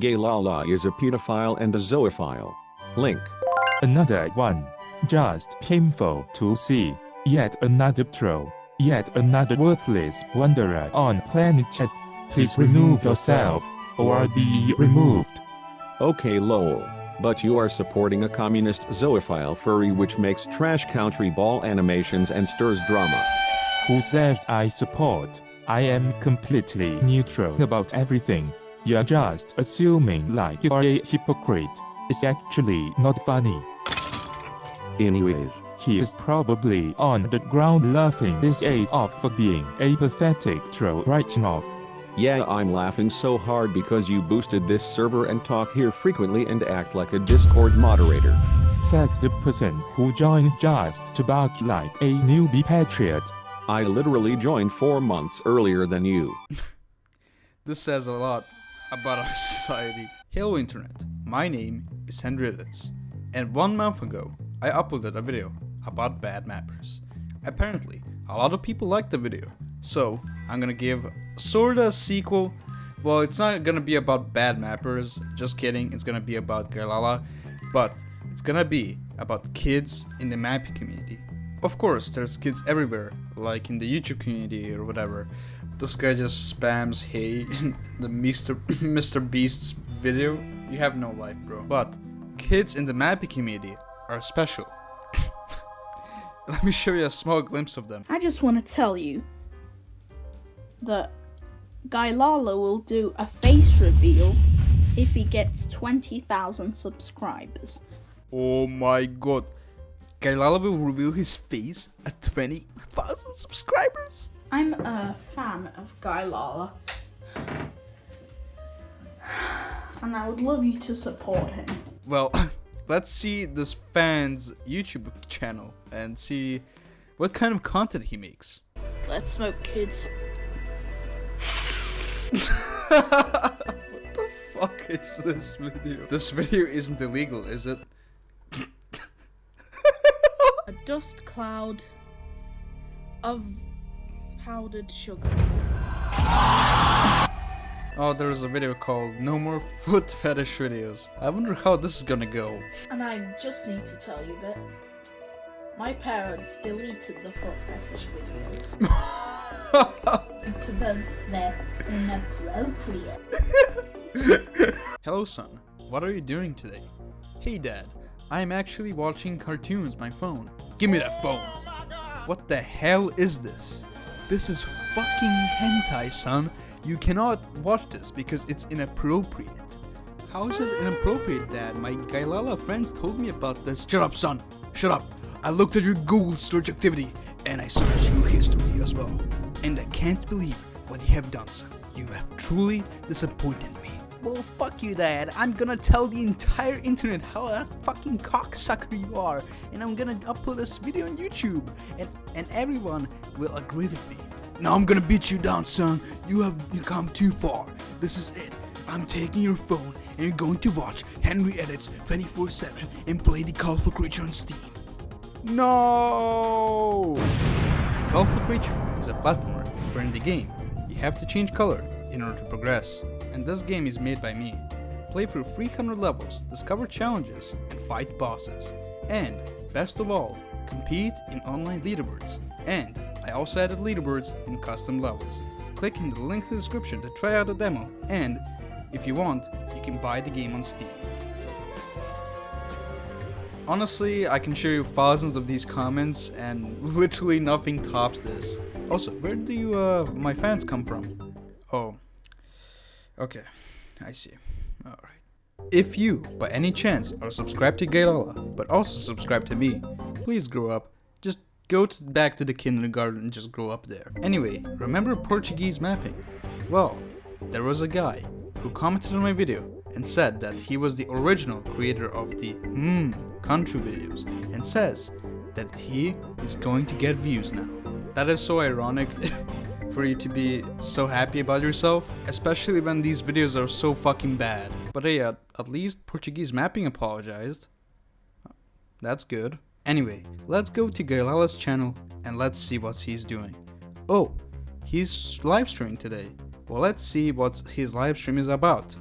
Gay Lala is a pedophile and a zoophile. Link. Another one. Just painful to see. Yet another troll. Yet another worthless wanderer on planet Chat. Please remove yourself, or be removed. Okay lol. But you are supporting a communist zoophile furry which makes trash country ball animations and stirs drama. Who says I support? I am completely neutral about everything. You're just assuming like you're a hypocrite. It's actually not funny. Anyways, He is probably on the ground laughing his ass off for being a pathetic troll right now. yeah I'm laughing so hard because you boosted this server and talk here frequently and act like a Discord moderator. Says the person who joined just to bark like a newbie patriot. I literally joined 4 months earlier than you. This says a lot about our society. Hello internet, my name is Henry Edits, and one month ago I uploaded a video about bad mappers. Apparently, a lot of people liked the video, so I'm gonna give sorta a sequel. Well, it's not gonna be about bad mappers, just kidding, it's gonna be about Galala, but it's gonna be about kids in the mapping community. Of course, there's kids everywhere, like in the YouTube community or whatever. This guy just spams hey in the Mr. Mr. Beast's video. You have no life, bro. But kids in the mappy community are special. Let me show you a small glimpse of them. I just want to tell you that Gailala will do a face reveal if he gets 20,000 subscribers. Oh my god. Gailala will reveal his face at 20,000 subscribers. I'm a fan of Gailala. And I would love you to support him. Well, let's see this fan's YouTube channel and see what kind of content he makes. Let's smoke, kids. what the fuck is this video? This video isn't illegal, is it? A dust cloud of powdered sugar. Oh, there is a video called No More Foot Fetish Videos. I wonder how this is gonna go. And I just need to tell you that my parents deleted the foot fetish videos. to them, they're inappropriate. Hello, son. What are you doing today? Hey, dad. I am actually watching cartoons my phone. Give me that phone. What the hell is this? This is fucking hentai, son. You cannot watch this because it's inappropriate. How is it inappropriate, dad? My Gailala friends told me about this. Shut up, son. Shut up. I looked at your Google search activity and I searched your history as well. And I can't believe what you have done, son. You have truly disappointed me. Well, fuck you, Dad. I'm gonna tell the entire internet how a fucking cocksucker you are, and I'm gonna upload this video on YouTube, and and everyone will agree with me. Now I'm gonna beat you down, son. You have come too far. This is it. I'm taking your phone, and you're going to watch Henry Edits 24/7 and play the Colorful Creature on Steam. No. For Creature is a platformer where in the game you have to change color in order to progress, and this game is made by me. Play through 300 levels, discover challenges, and fight bosses. And, best of all, compete in online leaderboards. And I also added leaderboards and custom levels. Click in the link in the description to try out the demo, and if you want, you can buy the game on Steam. Honestly, I can show you thousands of these comments, and literally nothing tops this. Also, where do you, uh, my fans come from? Oh, okay, I see. Alright. If you, by any chance, are subscribed to Gaylala, but also subscribe to me, please grow up. Just go to, back to the kindergarten and just grow up there. Anyway, remember Portuguese mapping? Well, there was a guy who commented on my video and said that he was the original creator of the hmm country videos and says that he is going to get views now. That is so ironic for you to be so happy about yourself, especially when these videos are so fucking bad. But hey, at, at least Portuguese mapping apologized. That's good. Anyway, let's go to Gailala's channel and let's see what he's doing. Oh, he's live streaming today. Well, let's see what his live stream is about.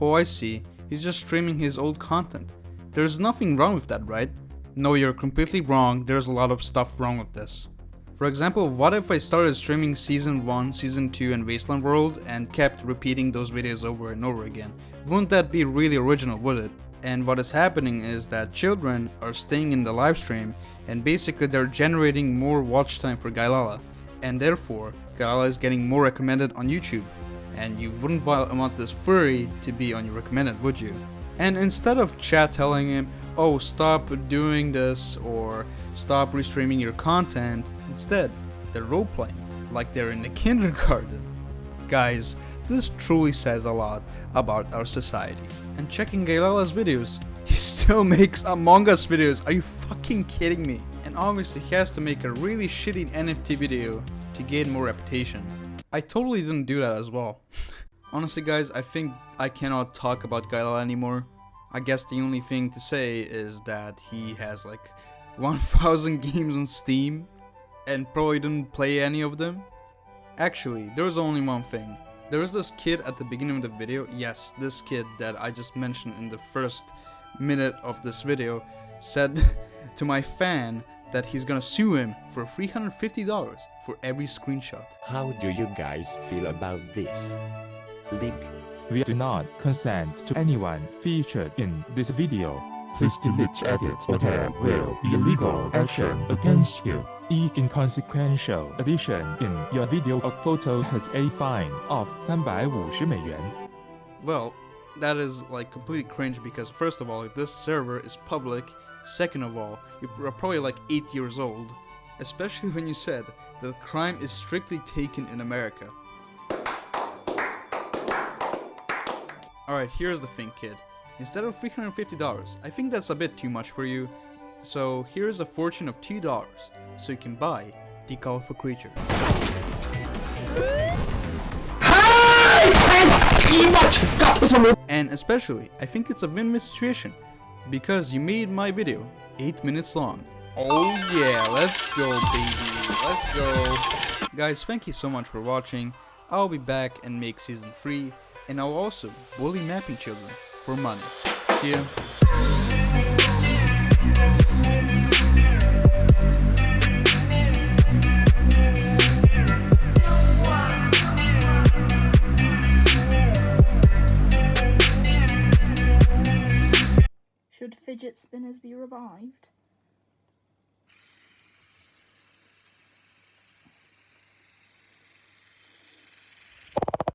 Oh, I see. He's just streaming his old content. There's nothing wrong with that, right? No, you're completely wrong. There's a lot of stuff wrong with this. For example, what if I started streaming Season 1, Season 2 and Wasteland World and kept repeating those videos over and over again? Wouldn't that be really original, would it? And what is happening is that children are staying in the live stream and basically they're generating more watch time for Gailala and therefore Gailala is getting more recommended on YouTube and you wouldn't want this furry to be on your recommended would you? And instead of chat telling him, oh stop doing this or stop restreaming your content, instead they're role playing like they're in the kindergarten. Guys, this truly says a lot about our society. And checking Gailala's videos, he still makes Among Us videos. Are you fucking kidding me? And obviously he has to make a really shitty NFT video to gain more reputation. I totally didn't do that as well. Honestly guys, I think I cannot talk about Gailala anymore. I guess the only thing to say is that he has like 1000 games on Steam and probably didn't play any of them. Actually, there's only one thing. There is this kid at the beginning of the video, yes, this kid that I just mentioned in the first minute of this video said to my fan that he's gonna sue him for $350 for every screenshot. How do you guys feel about this? Link We do not consent to anyone featured in this video. Please delete, edit, or there will be legal action against you. Each inconsequential addition in your video or photo has a fine of 350美元. Well, that is like completely cringe because first of all, this server is public. Second of all, you're probably like 8 years old. Especially when you said that crime is strictly taken in America. Alright, here's the thing, kid. Instead of $350, I think that's a bit too much for you. So here's a fortune of $2, so you can buy the colorful creature. And especially, I think it's a win-win situation because you made my video 8 minutes long. Oh yeah, let's go baby, let's go. Guys, thank you so much for watching. I'll be back and make season 3 and I'll also bully mapping children for money. See ya. Fidget spinners be revived?